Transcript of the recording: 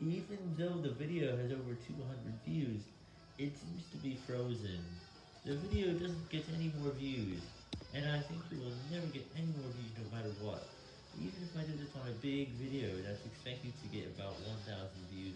Even though the video has over 200 views, it seems to be frozen. The video doesn't get any more views, and I think it will never get any more views no matter what. Even if I did this on a big video that's expecting to get about 1000 views.